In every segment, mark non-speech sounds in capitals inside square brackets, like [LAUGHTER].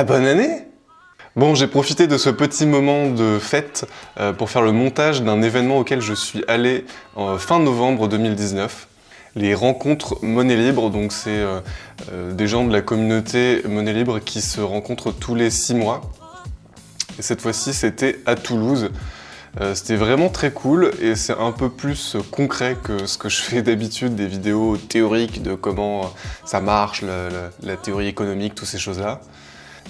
Ah, bonne année Bon, j'ai profité de ce petit moment de fête euh, pour faire le montage d'un événement auquel je suis allé en fin novembre 2019. Les rencontres Monnaie Libre, donc c'est euh, euh, des gens de la communauté Monnaie Libre qui se rencontrent tous les six mois. Et cette fois-ci, c'était à Toulouse. c'était vraiment très cool et c'est un peu plus concret que ce que je fais d'habitude, des vidéos théoriques de comment ça marche, la théorie économique, toutes ces choses-là.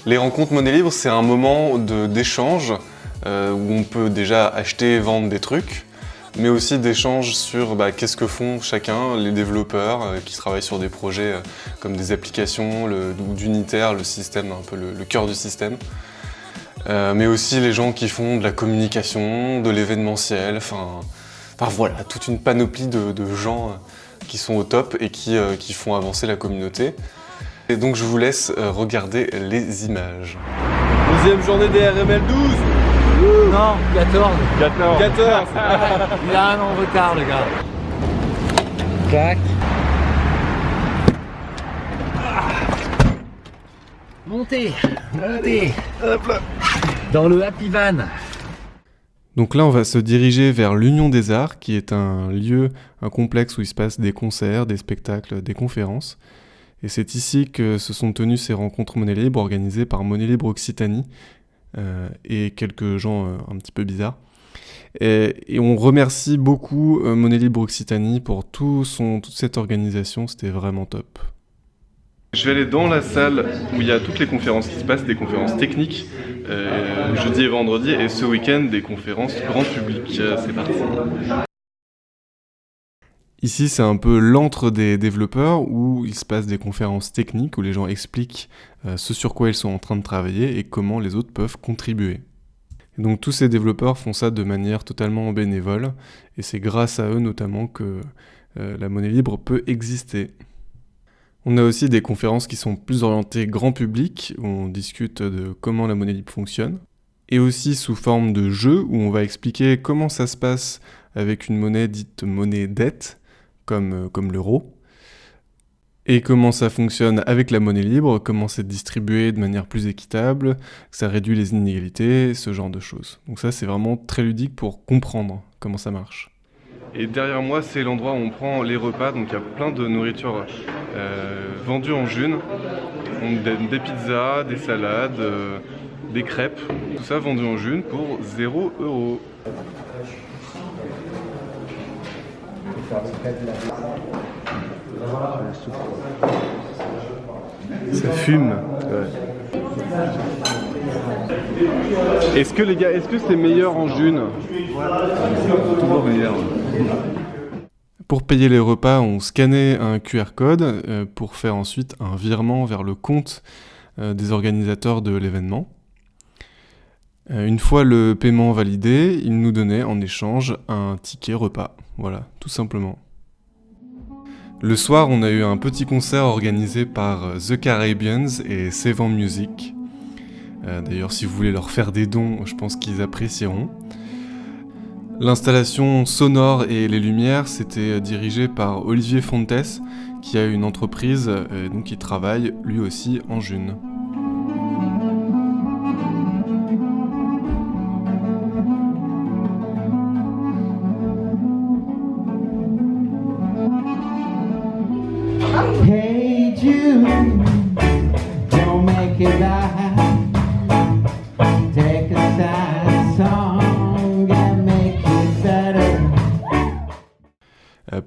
Les rencontres monnaie libre, c'est un moment d'échange euh, où on peut déjà acheter et vendre des trucs, mais aussi d'échange sur bah, qu'est-ce que font chacun, les développeurs euh, qui travaillent sur des projets euh, comme des applications, d'unitaire, le système, un peu le, cœur du système. mais aussi les gens qui font de la communication, de l'événementiel, enfin voilà, toute une panoplie de, gens qui sont au top et qui font avancer la communauté. Et donc je vous laisse euh, regarder les images. Deuxième journée des RML 12 Non, 14 14 14 Il a un an de retard le gars. Clac. Montez. Montez. Hop là. Dans le Happy Van. Donc là, on va se diriger vers l'Union des Arts, qui est un lieu, un complexe où il se passe des concerts, des spectacles, des conférences. Et c'est ici que se sont tenues ces rencontres Monnaie Libre organisées par Monnaie Libre Occitanie euh, et quelques gens euh, un petit peu bizarres. Et, on remercie beaucoup euh, Monnaie Libre Occitanie pour toute cette organisation, c'était vraiment top. Je vais aller dans la salle où il y a toutes les conférences qui se passent, des conférences techniques, jeudi et vendredi, et ce week-end des conférences grand public. C'est parti Ici, c'est un peu l'antre des développeurs où il se passe des conférences techniques où les gens expliquent euh, ce sur quoi ils sont en train de travailler et comment les autres peuvent contribuer. donc tous ces développeurs font ça de manière totalement bénévole et c'est grâce à eux notamment que euh, la monnaie libre peut exister. On a aussi des conférences qui sont plus orientées grand public, où on discute de comment la monnaie libre fonctionne, et aussi sous forme de jeu, où on va expliquer comment ça se passe avec une monnaie dite monnaie dette, euh, comme, l'euro, et comment ça fonctionne avec la monnaie libre, comment c'est distribué de manière plus équitable, ça réduit les inégalités, ce genre de choses. Donc ça c'est vraiment très ludique pour comprendre comment ça marche. Et derrière moi c'est l'endroit où on prend les repas, donc il y a plein de nourriture euh, vendue en june, des, pizzas, des salades, euh, des crêpes, tout ça vendu en june pour 0 euros. Ça fume. Est-ce que les gars, est-ce que c'est meilleur en june Toujours meilleur. Pour payer les repas, on scannait un QR code euh, pour faire ensuite un virement vers le compte euh, des organisateurs de l'événement. Euh, une fois le paiement validé, ils nous donnaient en échange un ticket repas. Voilà, tout simplement. Le soir, on a eu un petit concert organisé par euh, The Caribbeans et Sevan Music. Euh, d'ailleurs, si vous voulez leur faire des dons, je pense qu'ils apprécieront. L'installation sonore et les lumières, c'était dirigé par Olivier Fontes, qui a une entreprise donc qui travaille lui aussi en June.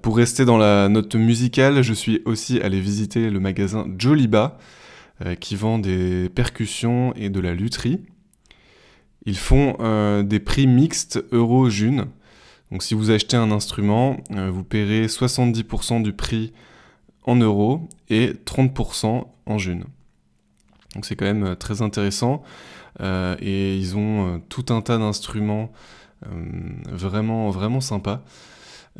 Pour rester dans la note musicale, je suis aussi allé visiter le magasin Joliba, euh, qui vend des percussions et de la lutherie. Ils font euh, des prix mixtes euro-june. Donc si vous achetez un instrument, euh, vous paierez 70% du prix en euros et 30% en june. Donc c'est quand même très intéressant. et ils ont tout un tas d'instruments vraiment, vraiment sympas.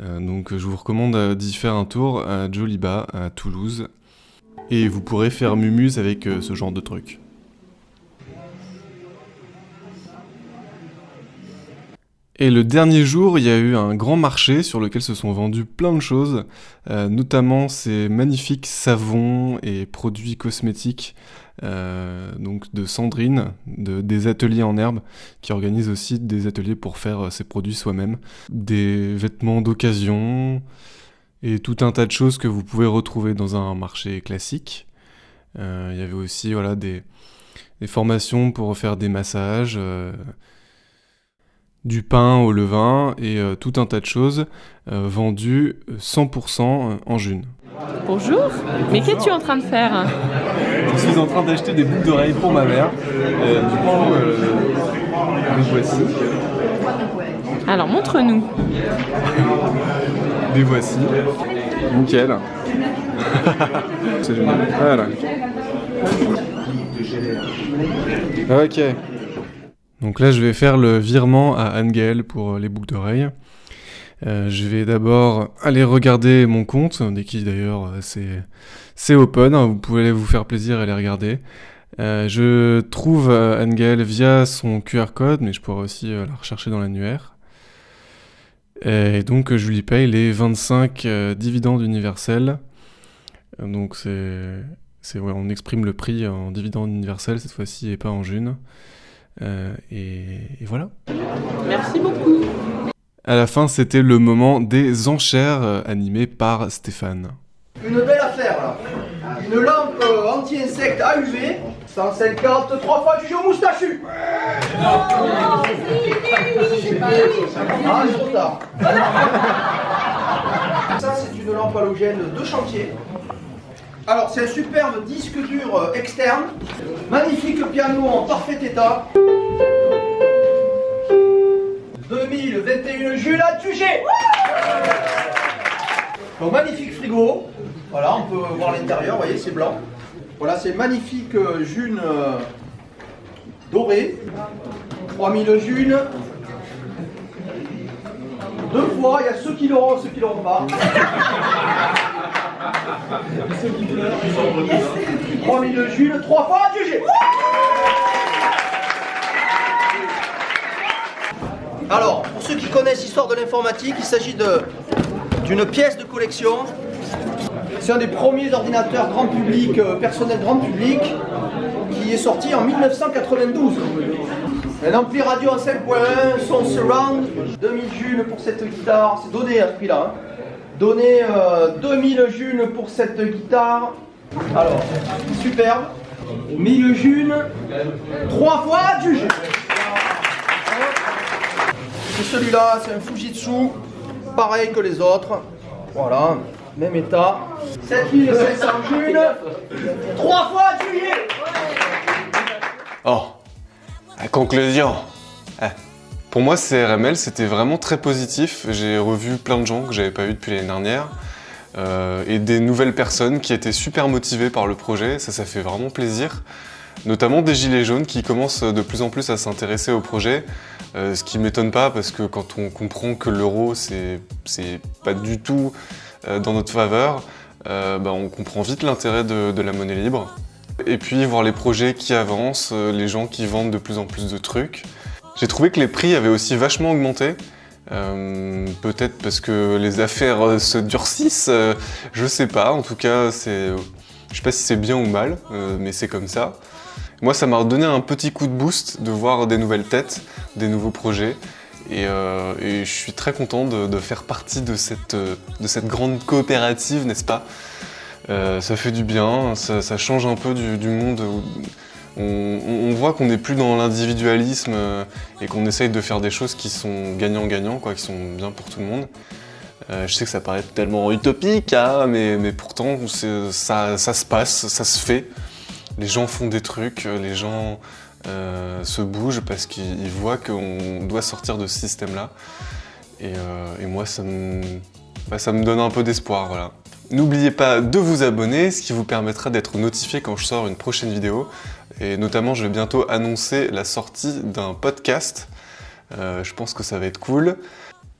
Euh, donc je vous recommande euh, d'y faire un tour à Joliba, à Toulouse. Et vous pourrez faire mumuse avec euh, ce genre de truc. Et le dernier jour, il y a eu un grand marché sur lequel se sont vendus plein de choses, notamment ces magnifiques savons et produits cosmétiques donc de Sandrine, de, des ateliers en herbe, qui organise aussi des ateliers pour faire ses produits soi-même. Des vêtements d'occasion et tout un tas de choses que vous pouvez retrouver dans un marché classique. Il y avait aussi voilà, des, formations pour faire des massages du pain au levain et euh, tout un tas de choses euh, vendues 100% euh, en june. Bonjour, mais qu'es-tu en train de faire Je suis en train d'acheter des boucles d'oreilles pour ma mère. du coup, les voici. Alors montre-nous. Les voici. Nickel. [LAUGHS] C'est génial. Voilà. Ok. Donc là, je vais faire le virement à Angel pour euh, les boucles d'oreilles. Euh, je vais d'abord aller regarder mon compte, qui d'ailleurs euh, c'est open, hein, vous pouvez aller vous faire plaisir et les regarder. je trouve Angel via son QR code, mais je pourrais aussi la rechercher dans l'annuaire. Et donc je lui paye les 25 dividendes universels. Donc c'est, on exprime le prix en dividendes universels cette fois-ci et pas en june. Euh, et, voilà. Merci beaucoup. À la fin, c'était le moment des enchères euh, animées par Stéphane. Une belle affaire là. Une lampe euh, anti-insecte AUV, 150, 3 fois du jeu moustachu. Ah, trop tard. Ça, c'est une lampe halogène de chantier. Alors, c'est un superbe disque dur euh, externe. Magnifique piano en parfait état. 2021 Jules à Tugé Donc, magnifique frigo. Voilà, on peut voir l'intérieur, vous voyez, c'est blanc. Voilà, c'est magnifique June euh, doré. 3000 June. Deux fois, il y a ceux qui l'auront, ceux qui l'auront pas. [LAUGHS] 3000 Jules, trois fois G. Alors, pour ceux qui connaissent l'histoire de l'informatique, il s'agit d'une pièce de collection. C'est un des premiers ordinateurs grand public, euh, personnel grand public, qui est sorti en 1992. Un ampli radio en 5.1, son surround, 2000 Jules pour cette guitare, c'est donné à ce prix-là. Hein. Donner 2000 euh, junes pour cette guitare. Alors, superbe. 1000 junes, 3 fois du jus. Celui-là, c'est un Fujitsu, pareil que les autres. Voilà, même état. 7500 junes, 3 fois du Oh, à conclusion. Eh. Pour moi, CRML, c'était vraiment très positif. J'ai revu plein de gens que j'avais pas vus depuis l'année dernière. Euh, et des nouvelles personnes qui étaient super motivées par le projet. Ça, ça fait vraiment plaisir. Notamment des gilets jaunes qui commencent de plus en plus à s'intéresser au projet. Euh, ce qui m'étonne pas parce que quand on comprend que l'euro, c'est pas du tout euh, dans notre faveur, bah, on comprend vite l'intérêt de, la monnaie libre. Et puis voir les projets qui avancent, les gens qui vendent de plus en plus de trucs. J'ai trouvé que les prix avaient aussi vachement augmenté. Euh, peut-être parce que les affaires euh, se durcissent, euh, je sais pas. En tout cas, je sais pas si c'est bien ou mal, mais c'est comme ça. Moi, ça m'a redonné un petit coup de boost de voir des nouvelles têtes, des nouveaux projets. Et, je suis très content de, faire partie de cette, de cette grande coopérative, n'est-ce pas? Ça fait du bien, ça, change un peu du, monde on, voit qu'on n'est plus dans l'individualisme euh, et qu'on essaye de faire des choses qui sont gagnant-gagnant, qui sont bien pour tout le monde. Euh, je sais que ça paraît tellement utopique, hein, mais, pourtant ça, se passe, ça se fait. Les gens font des trucs, les gens euh, se bougent parce qu'ils voient qu'on doit sortir de ce système-là. Et, moi, ça me, bah, ça me donne un peu d'espoir. N'oubliez pas de vous abonner, ce qui vous permettra d'être notifié quand je sors une prochaine vidéo. Et notamment, je vais bientôt annoncer la sortie d'un podcast. Euh, je pense que ça va être cool.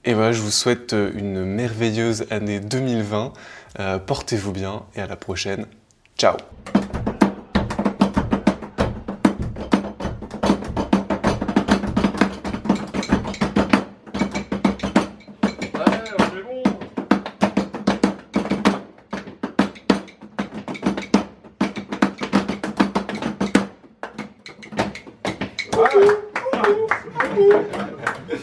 Et voilà, je vous souhaite une merveilleuse année 2020. Euh, portez-vous bien et à la prochaine. Ciao